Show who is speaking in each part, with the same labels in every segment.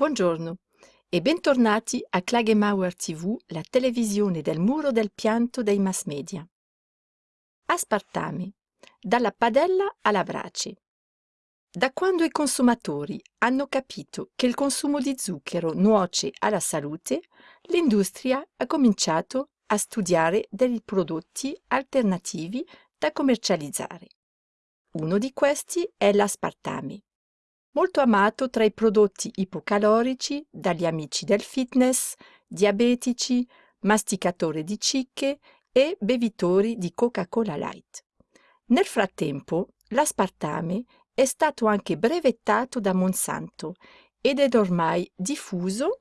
Speaker 1: Buongiorno e bentornati a Klagemauer TV, la televisione del muro del pianto dei mass media. Aspartame, dalla padella alla brace. Da quando i consumatori hanno capito che il consumo di zucchero nuoce alla salute, l'industria ha cominciato a studiare dei prodotti alternativi da commercializzare. Uno di questi è l'aspartame molto amato tra i prodotti ipocalorici dagli amici del fitness, diabetici, masticatori di cicche e bevitori di Coca-Cola Light. Nel frattempo, l'aspartame è stato anche brevettato da Monsanto ed è ormai diffuso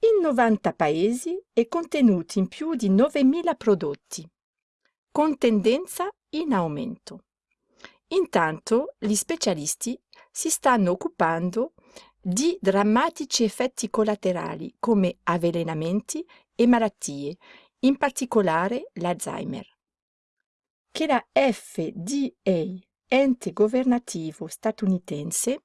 Speaker 1: in 90 paesi e contenuti in più di 9.000 prodotti, con tendenza in aumento. Intanto gli specialisti si stanno occupando di drammatici effetti collaterali come avvelenamenti e malattie, in particolare l'Alzheimer. Che la FDA, ente governativo statunitense,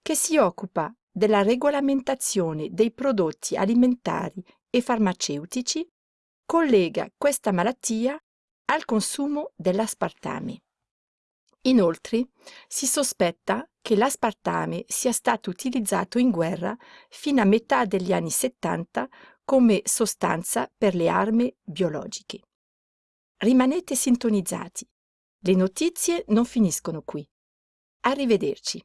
Speaker 1: che si occupa della regolamentazione dei prodotti alimentari e farmaceutici, collega questa malattia al consumo dell'aspartame. Inoltre, si sospetta che l'aspartame sia stato utilizzato in guerra fino a metà degli anni 70 come sostanza per le armi biologiche. Rimanete sintonizzati. Le notizie non finiscono qui. Arrivederci.